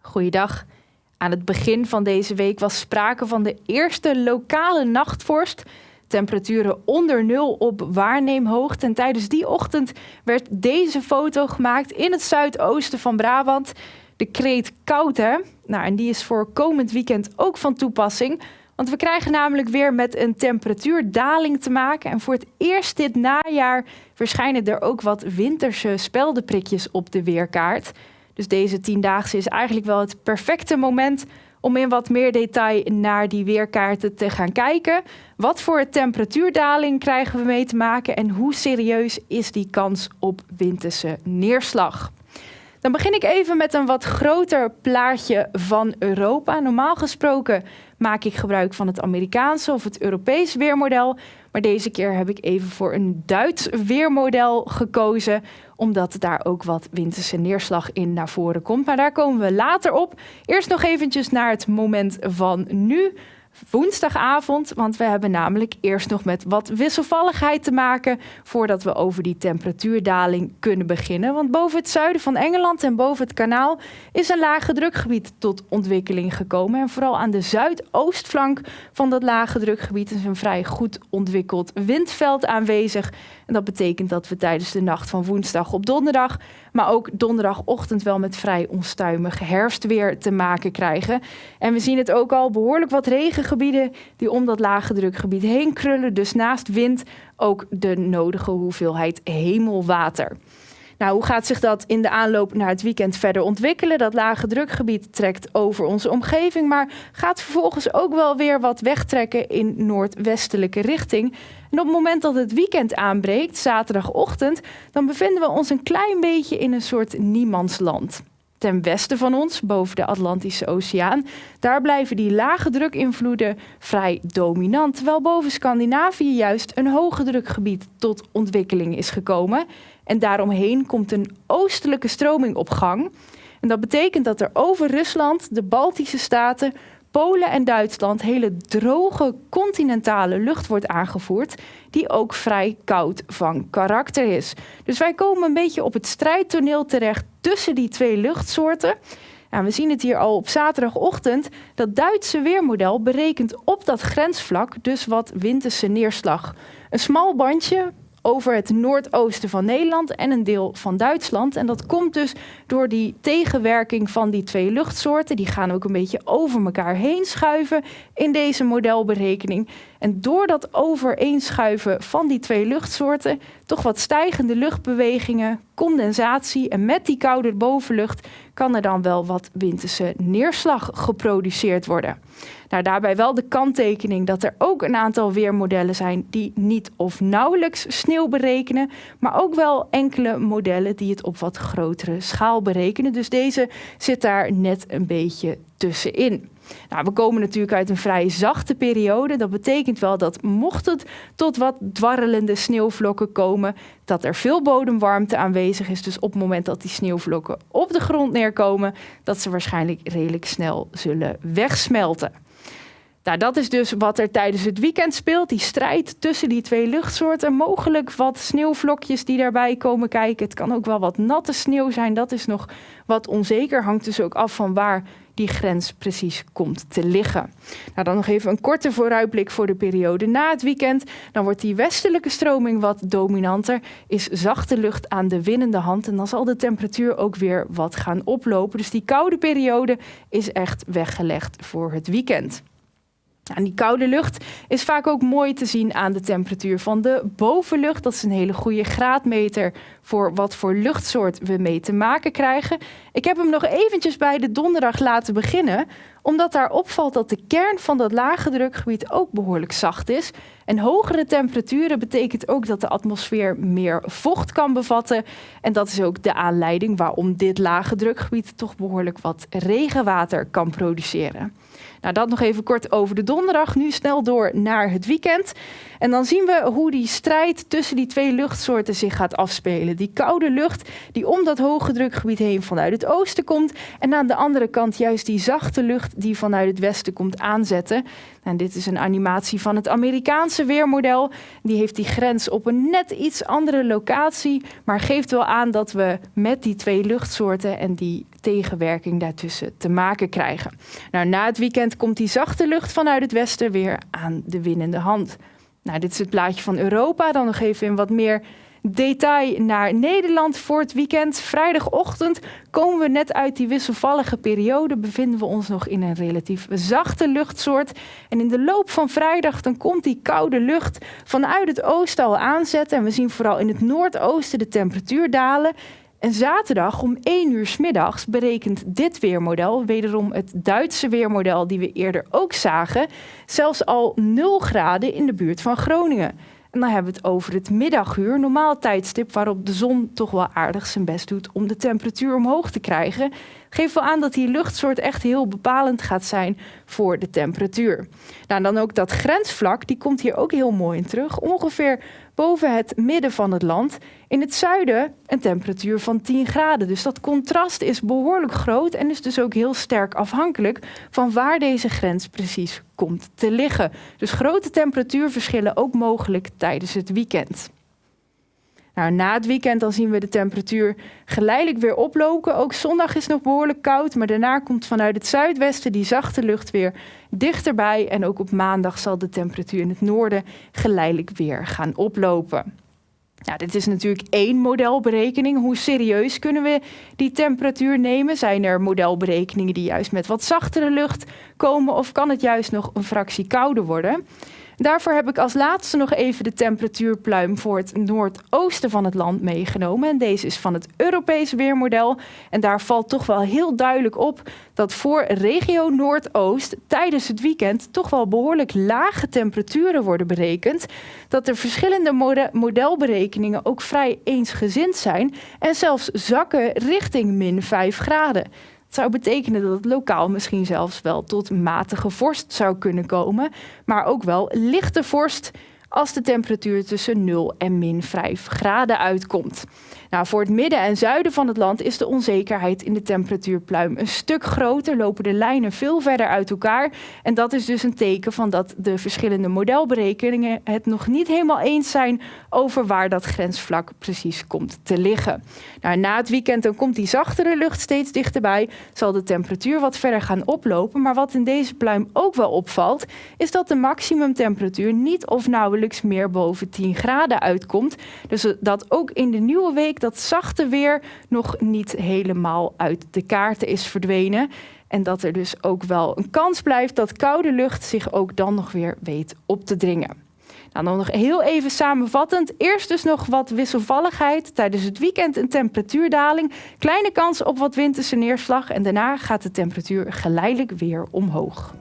Goeiedag. Aan het begin van deze week was sprake van de eerste lokale nachtvorst. Temperaturen onder nul op waarneemhoogte. En tijdens die ochtend werd deze foto gemaakt in het zuidoosten van Brabant. De kreet koud, hè? Nou, en die is voor komend weekend ook van toepassing. Want we krijgen namelijk weer met een temperatuurdaling te maken. En voor het eerst dit najaar verschijnen er ook wat winterse speldenprikjes op de weerkaart. Dus deze tiendaagse is eigenlijk wel het perfecte moment om in wat meer detail naar die weerkaarten te gaan kijken. Wat voor temperatuurdaling krijgen we mee te maken en hoe serieus is die kans op winterse neerslag? Dan begin ik even met een wat groter plaatje van Europa. Normaal gesproken maak ik gebruik van het Amerikaanse of het Europees weermodel. Maar deze keer heb ik even voor een Duits weermodel gekozen, omdat daar ook wat winterse neerslag in naar voren komt. Maar daar komen we later op. Eerst nog eventjes naar het moment van nu woensdagavond. Want we hebben namelijk eerst nog met wat wisselvalligheid te maken voordat we over die temperatuurdaling kunnen beginnen. Want boven het zuiden van Engeland en boven het kanaal is een lage drukgebied tot ontwikkeling gekomen. En vooral aan de zuidoostflank van dat lage drukgebied is een vrij goed ontwikkeld windveld aanwezig. En dat betekent dat we tijdens de nacht van woensdag op donderdag, maar ook donderdagochtend wel met vrij onstuimig herfstweer te maken krijgen. En we zien het ook al behoorlijk wat regengebieden die om dat lage drukgebied heen krullen. Dus naast wind ook de nodige hoeveelheid hemelwater. Nou, hoe gaat zich dat in de aanloop naar het weekend verder ontwikkelen? Dat lage drukgebied trekt over onze omgeving, maar gaat vervolgens ook wel weer wat wegtrekken in noordwestelijke richting. En op het moment dat het weekend aanbreekt, zaterdagochtend, dan bevinden we ons een klein beetje in een soort niemandsland. Ten westen van ons, boven de Atlantische Oceaan, daar blijven die lage drukinvloeden vrij dominant. Terwijl boven Scandinavië juist een hoge drukgebied tot ontwikkeling is gekomen. En daaromheen komt een oostelijke stroming op gang. En dat betekent dat er over Rusland, de Baltische staten, Polen en Duitsland hele droge continentale lucht wordt aangevoerd, die ook vrij koud van karakter is. Dus wij komen een beetje op het strijdtoneel terecht tussen die twee luchtsoorten. Nou, we zien het hier al op zaterdagochtend. Dat Duitse weermodel berekent op dat grensvlak dus wat winterse neerslag. Een smal bandje over het noordoosten van Nederland en een deel van Duitsland. En dat komt dus door die tegenwerking van die twee luchtsoorten. Die gaan ook een beetje over elkaar heen schuiven in deze modelberekening. En door dat overeenschuiven van die twee luchtsoorten, toch wat stijgende luchtbewegingen, condensatie en met die koude bovenlucht kan er dan wel wat winterse neerslag geproduceerd worden. Nou, daarbij wel de kanttekening dat er ook een aantal weermodellen zijn die niet of nauwelijks sneeuw berekenen, maar ook wel enkele modellen die het op wat grotere schaal berekenen. Dus deze zit daar net een beetje tussenin. Nou, we komen natuurlijk uit een vrij zachte periode. Dat betekent wel dat mocht het tot wat dwarrelende sneeuwvlokken komen, dat er veel bodemwarmte aanwezig is. Dus op het moment dat die sneeuwvlokken op de grond neerkomen, dat ze waarschijnlijk redelijk snel zullen wegsmelten. Nou, dat is dus wat er tijdens het weekend speelt. Die strijd tussen die twee luchtsoorten. Mogelijk wat sneeuwvlokjes die daarbij komen kijken. Het kan ook wel wat natte sneeuw zijn. Dat is nog wat onzeker. Hangt dus ook af van waar die grens precies komt te liggen. Nou, dan nog even een korte vooruitblik voor de periode na het weekend. Dan wordt die westelijke stroming wat dominanter, is zachte lucht aan de winnende hand en dan zal de temperatuur ook weer wat gaan oplopen. Dus die koude periode is echt weggelegd voor het weekend. En die koude lucht is vaak ook mooi te zien aan de temperatuur van de bovenlucht. Dat is een hele goede graadmeter voor wat voor luchtsoort we mee te maken krijgen. Ik heb hem nog eventjes bij de donderdag laten beginnen, omdat daar opvalt dat de kern van dat lage drukgebied ook behoorlijk zacht is. En hogere temperaturen betekent ook dat de atmosfeer meer vocht kan bevatten. En dat is ook de aanleiding waarom dit lage drukgebied toch behoorlijk wat regenwater kan produceren. Nou, dat nog even kort over de donderdag. Nu snel door naar het weekend. En dan zien we hoe die strijd tussen die twee luchtsoorten zich gaat afspelen. Die koude lucht die om dat hoge drukgebied heen vanuit het oosten komt. En aan de andere kant juist die zachte lucht die vanuit het westen komt aanzetten. En dit is een animatie van het Amerikaanse weermodel. Die heeft die grens op een net iets andere locatie, maar geeft wel aan dat we met die twee luchtsoorten en die tegenwerking daartussen te maken krijgen. Nou, na het weekend komt die zachte lucht vanuit het westen weer aan de winnende hand. Nou, dit is het plaatje van Europa. Dan nog even in wat meer detail naar Nederland voor het weekend. Vrijdagochtend komen we net uit die wisselvallige periode. Bevinden we ons nog in een relatief zachte luchtsoort. En in de loop van vrijdag dan komt die koude lucht vanuit het oosten al aanzetten. En we zien vooral in het noordoosten de temperatuur dalen. En zaterdag om 1 uur middags berekent dit weermodel, wederom het Duitse weermodel die we eerder ook zagen, zelfs al 0 graden in de buurt van Groningen. En dan hebben we het over het middaguur, normaal tijdstip waarop de zon toch wel aardig zijn best doet om de temperatuur omhoog te krijgen. Geeft wel aan dat die luchtsoort echt heel bepalend gaat zijn voor de temperatuur. Nou, dan ook dat grensvlak, die komt hier ook heel mooi in terug. Ongeveer boven het midden van het land. In het zuiden een temperatuur van 10 graden. Dus dat contrast is behoorlijk groot en is dus ook heel sterk afhankelijk van waar deze grens precies komt te liggen. Dus grote temperatuurverschillen ook mogelijk tijdens het weekend. Nou, na het weekend dan zien we de temperatuur geleidelijk weer oplopen. Ook zondag is nog behoorlijk koud, maar daarna komt vanuit het zuidwesten die zachte lucht weer dichterbij. En ook op maandag zal de temperatuur in het noorden geleidelijk weer gaan oplopen. Nou, dit is natuurlijk één modelberekening. Hoe serieus kunnen we die temperatuur nemen? Zijn er modelberekeningen die juist met wat zachtere lucht komen of kan het juist nog een fractie kouder worden? Daarvoor heb ik als laatste nog even de temperatuurpluim voor het noordoosten van het land meegenomen. En deze is van het Europees weermodel. En daar valt toch wel heel duidelijk op dat voor regio Noordoost tijdens het weekend toch wel behoorlijk lage temperaturen worden berekend. Dat de verschillende modelberekeningen ook vrij eensgezind zijn en zelfs zakken richting min 5 graden. Het zou betekenen dat het lokaal misschien zelfs wel tot matige vorst zou kunnen komen, maar ook wel lichte vorst als de temperatuur tussen 0 en min 5 graden uitkomt. Nou, voor het midden en zuiden van het land is de onzekerheid in de temperatuurpluim een stuk groter, lopen de lijnen veel verder uit elkaar. En dat is dus een teken van dat de verschillende modelberekeningen het nog niet helemaal eens zijn over waar dat grensvlak precies komt te liggen. Nou, na het weekend dan komt die zachtere lucht steeds dichterbij, zal de temperatuur wat verder gaan oplopen. Maar wat in deze pluim ook wel opvalt, is dat de maximumtemperatuur niet of nauwelijks meer boven 10 graden uitkomt. Dus dat ook in de nieuwe week dat zachte weer nog niet helemaal uit de kaarten is verdwenen. En dat er dus ook wel een kans blijft dat koude lucht zich ook dan nog weer weet op te dringen. Nou, dan nog heel even samenvattend. Eerst dus nog wat wisselvalligheid. Tijdens het weekend een temperatuurdaling. Kleine kans op wat winterse neerslag. En daarna gaat de temperatuur geleidelijk weer omhoog.